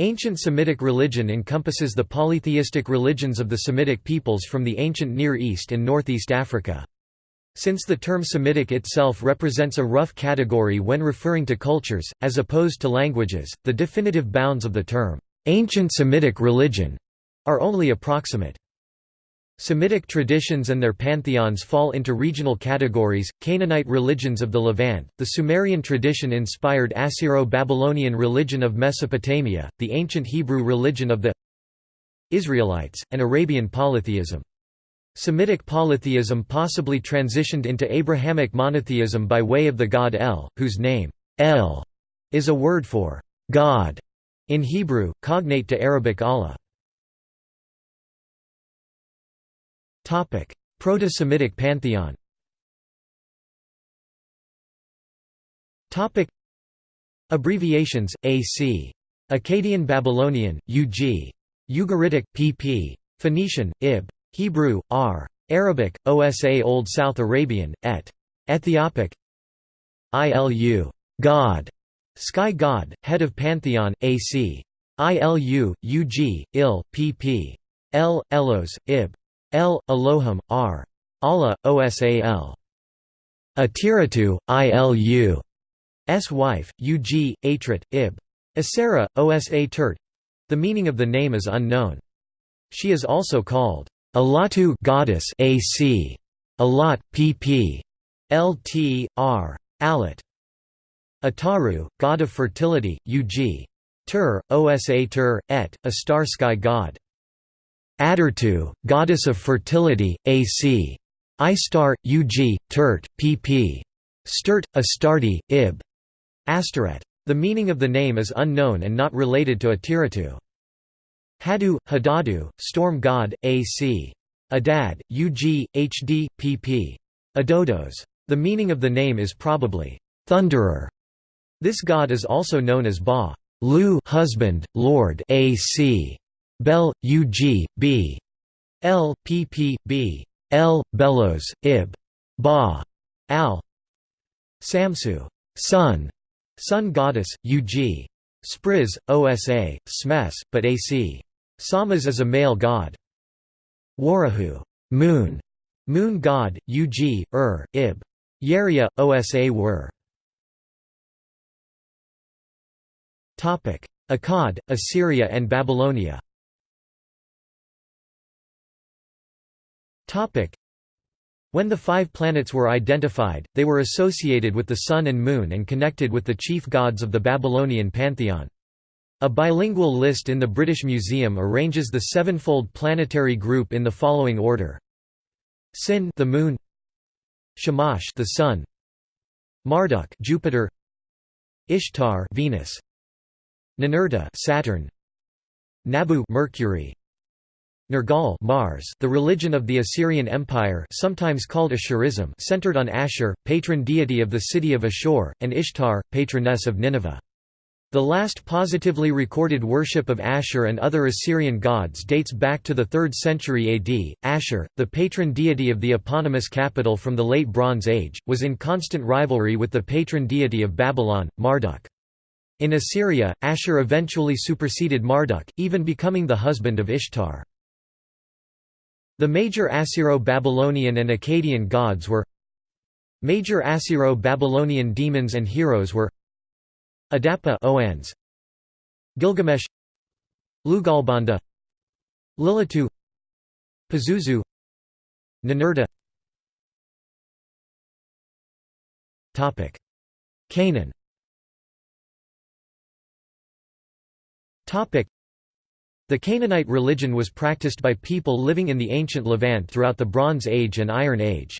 Ancient Semitic religion encompasses the polytheistic religions of the Semitic peoples from the ancient Near East and Northeast Africa. Since the term Semitic itself represents a rough category when referring to cultures, as opposed to languages, the definitive bounds of the term, "'ancient Semitic religion' are only approximate. Semitic traditions and their pantheons fall into regional categories, Canaanite religions of the Levant, the Sumerian tradition-inspired Assyro-Babylonian religion of Mesopotamia, the ancient Hebrew religion of the Israelites, and Arabian polytheism. Semitic polytheism possibly transitioned into Abrahamic monotheism by way of the god El, whose name, El, is a word for God in Hebrew, cognate to Arabic Allah. Proto-Semitic pantheon Abbreviations, AC. Akkadian Babylonian, UG. Ugaritic, PP. Phoenician, Ib. Hebrew, R. Arabic, OSA Old South Arabian, et. Ethiopic ILU. God. Sky God, head of pantheon, AC. ILU, UG, IL, PP. L. Elos, Ib. L. Elohim, R. Allah, OSAL. Atiratu, ILU. S wife, UG, Atrit, Ib. Asera, Osa Turt. The meaning of the name is unknown. She is also called Alatu goddess AC. Alat, pp. Lt. R. Alat. Ataru, god of fertility, Ug. Tur, Osa Tur, et, a star sky god. Adartu, goddess of fertility, AC. Istar, Ug, Turt, pp. Sturt, Astarte, Ib. Astaret. The meaning of the name is unknown and not related to Atiratu. Hadu, Hadadu, storm god, AC. Adad, Ug, Hd, pp. Adodos. The meaning of the name is probably thunderer. This god is also known as Ba, Lu, husband, lord, AC. Bel, Ug, B. L, pp, bellows, ib. Ba. Al. Samsu. Sun. Sun goddess, Ug. Spriz, Osa, Smes, but Ac. Samas is a male god. Warahu. Moon. Moon god, Ug, Ur, Ib. Yeria, Osa Wur. Akkad, Assyria and Babylonia When the five planets were identified, they were associated with the Sun and Moon and connected with the chief gods of the Babylonian pantheon. A bilingual list in the British Museum arranges the sevenfold planetary group in the following order: Sin, the Moon; Shamash, the Sun; Marduk, Jupiter; Ishtar, Venus; Ninurta, Saturn; Nabu, Mercury; Nergal Mars, the religion of the Assyrian Empire sometimes called Assurism centered on Ashur, patron deity of the city of Ashur, and Ishtar, patroness of Nineveh. The last positively recorded worship of Ashur and other Assyrian gods dates back to the 3rd century AD. Ashur, the patron deity of the eponymous capital from the Late Bronze Age, was in constant rivalry with the patron deity of Babylon, Marduk. In Assyria, Ashur eventually superseded Marduk, even becoming the husband of Ishtar. The major Assyro-Babylonian and Akkadian gods were Major Assyro-Babylonian demons and heroes were Adapa Oannes, Gilgamesh Lugalbanda Lilitu Pazuzu Ninurta. Canaan the Canaanite religion was practiced by people living in the ancient Levant throughout the Bronze Age and Iron Age.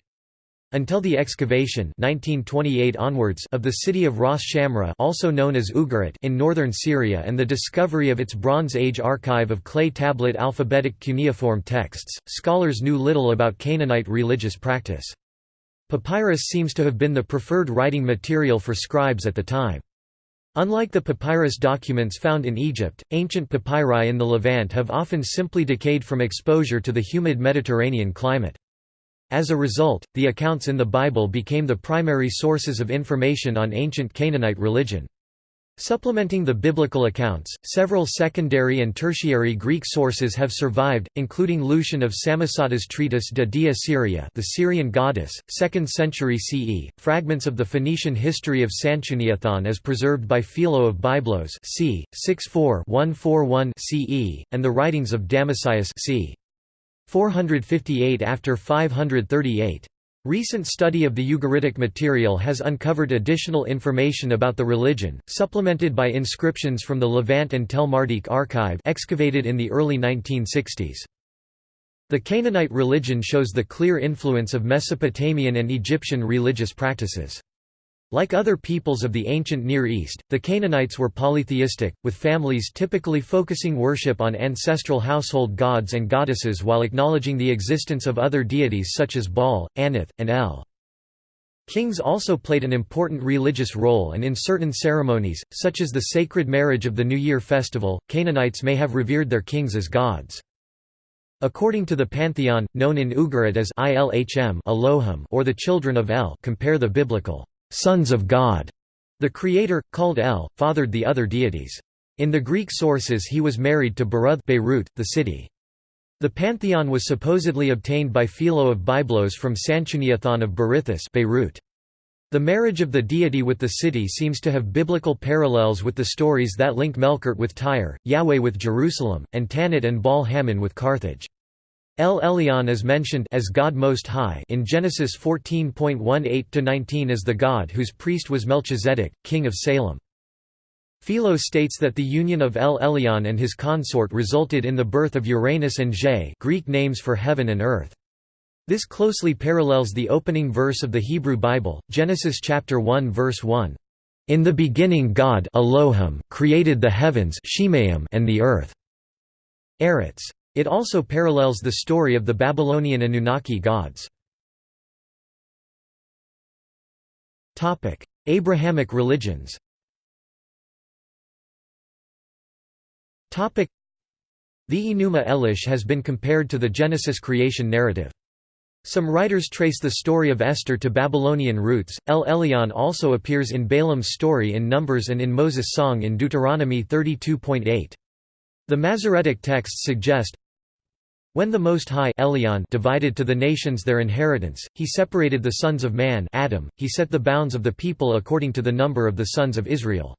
Until the excavation 1928 onwards of the city of Ras Shamra also known as Ugarit in northern Syria and the discovery of its Bronze Age archive of clay tablet alphabetic cuneiform texts, scholars knew little about Canaanite religious practice. Papyrus seems to have been the preferred writing material for scribes at the time. Unlike the papyrus documents found in Egypt, ancient papyri in the Levant have often simply decayed from exposure to the humid Mediterranean climate. As a result, the accounts in the Bible became the primary sources of information on ancient Canaanite religion. Supplementing the biblical accounts, several secondary and tertiary Greek sources have survived, including Lucian of Samosata's treatise De Dea Syria the Syrian goddess, 2nd century CE, fragments of the Phoenician history of Sanchuniathon as preserved by Philo of Byblos c. 64-141 CE, and the writings of Damascius c. 458 after 538. Recent study of the Ugaritic material has uncovered additional information about the religion, supplemented by inscriptions from the Levant and Tel Mardikh archive excavated in the early 1960s. The Canaanite religion shows the clear influence of Mesopotamian and Egyptian religious practices. Like other peoples of the ancient Near East, the Canaanites were polytheistic, with families typically focusing worship on ancestral household gods and goddesses while acknowledging the existence of other deities such as Baal, Anath, and El. Kings also played an important religious role and in certain ceremonies, such as the sacred marriage of the New Year festival, Canaanites may have revered their kings as gods. According to the pantheon, known in Ugarit as Ilhm or the children of El compare the biblical sons of God. The creator, called El, fathered the other deities. In the Greek sources he was married to Beruth Beirut, the city. The pantheon was supposedly obtained by Philo of Byblos from Sanchuniathon of Berythus Beirut. The marriage of the deity with the city seems to have biblical parallels with the stories that link Melkart with Tyre, Yahweh with Jerusalem, and Tanit and Baal Hamon with Carthage. El Elyon is mentioned as God Most High in Genesis 14.18-19 as the God whose priest was Melchizedek, king of Salem. Philo states that the union of El Elyon and his consort resulted in the birth of Uranus and Ge Greek names for heaven and earth. This closely parallels the opening verse of the Hebrew Bible, Genesis chapter 1 verse 1. In the beginning God Elohim created the heavens and the earth. Eretz it also parallels the story of the Babylonian Anunnaki gods. Abrahamic religions The Enuma Elish has been compared to the Genesis creation narrative. Some writers trace the story of Esther to Babylonian roots. El Elyon also appears in Balaam's story in Numbers and in Moses' song in Deuteronomy 32.8. The Masoretic texts suggest, when the Most High Elyon divided to the nations their inheritance, he separated the sons of man Adam, he set the bounds of the people according to the number of the sons of Israel.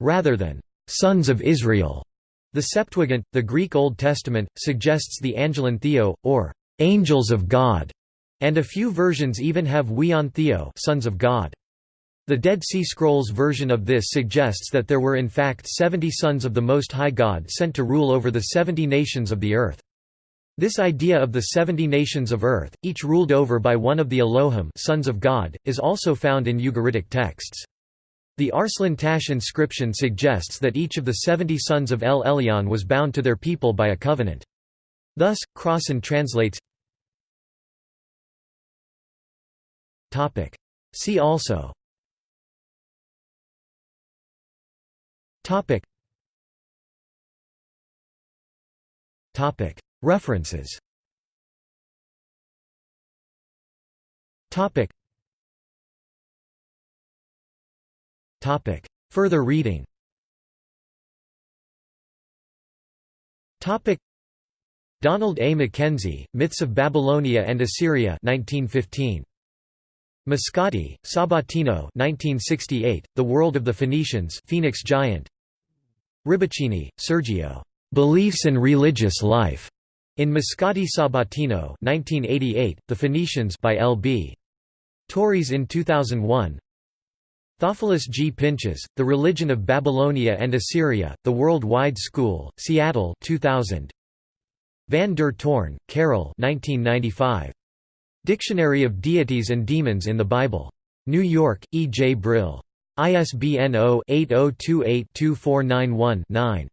Rather than «sons of Israel», the Septuagint, the Greek Old Testament, suggests the Angelon Theo, or «angels of God», and a few versions even have Weon Theo sons of God. The Dead Sea Scrolls version of this suggests that there were in fact seventy sons of the Most High God sent to rule over the seventy nations of the earth. This idea of the seventy nations of earth, each ruled over by one of the Elohim sons of God, is also found in Ugaritic texts. The Arslan Tash inscription suggests that each of the seventy sons of El Elyon was bound to their people by a covenant. Thus, Crossan translates See also Topic Topic References Topic Topic Further reading Topic Donald A. Mackenzie, Myths of Babylonia and Assyria 1915. Moscati, Sabatino 1968, The World of the Phoenicians Phoenix Giant Ribichini, Sergio. Beliefs and Religious Life. In Moscati Sabatino 1988, The Phoenicians by L.B. Tauris in 2001 Theophilus G. Pinches, The Religion of Babylonia and Assyria, The World-Wide School, Seattle 2000. Van der Toorn, Karel 1995. Dictionary of Deities and Demons in the Bible. New York, E. J. Brill. ISBN 0-8028-2491-9.